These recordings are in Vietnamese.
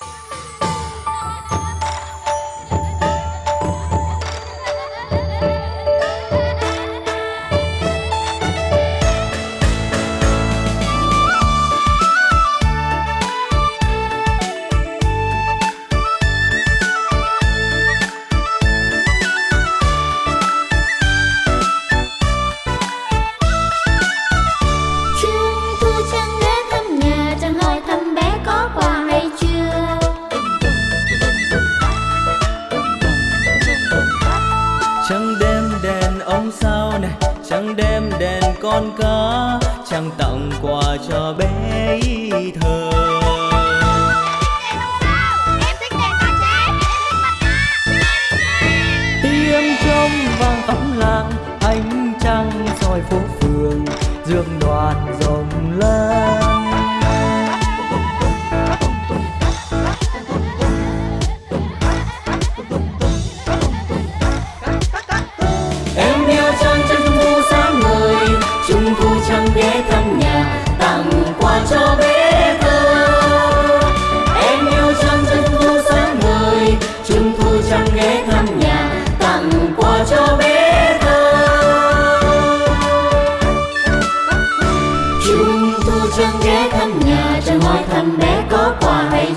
あ! Chẳng đem đèn con cá chẳng tặng quà cho bé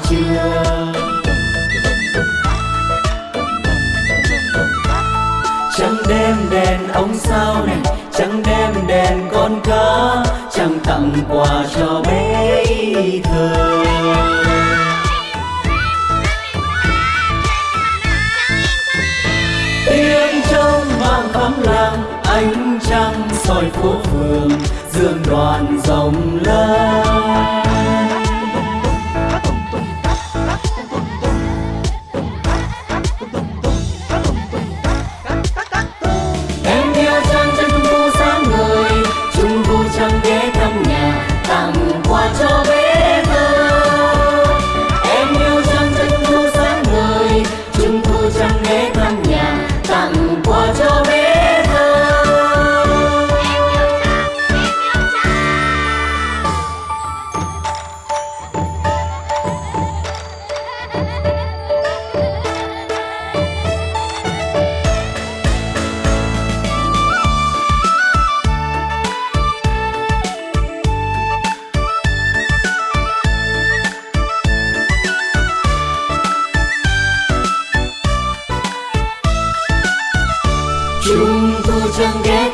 chưa? Chẳng đem đèn ông sao này, chẳng đem đèn con cá, chẳng tặng quà cho bé thơ. Tiếng trong vang khắp làng ánh trăng soi phố phường, dương đoàn rồng lớn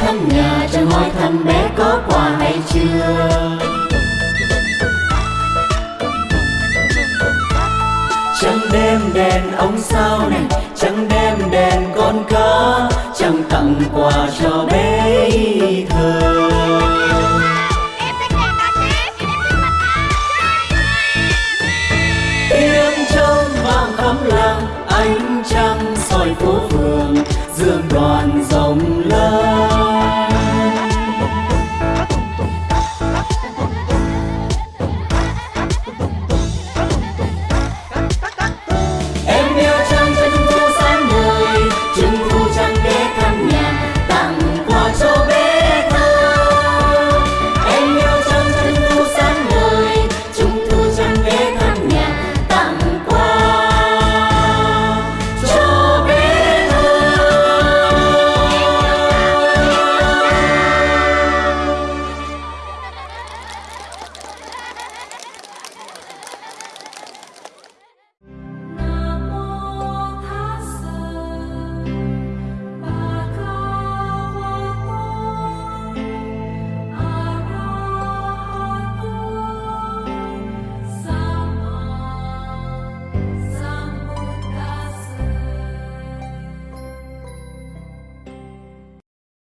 thăm nhà Chẳng hỏi thăm bé có quà hay chưa. Chẳng đem đèn ông sao này, Chẳng đem đèn con cá, Chẳng tặng quà cho bé thơ. Tiếng trống vang khắp làng, Ánh trăng soi phố phường, Dương đoàn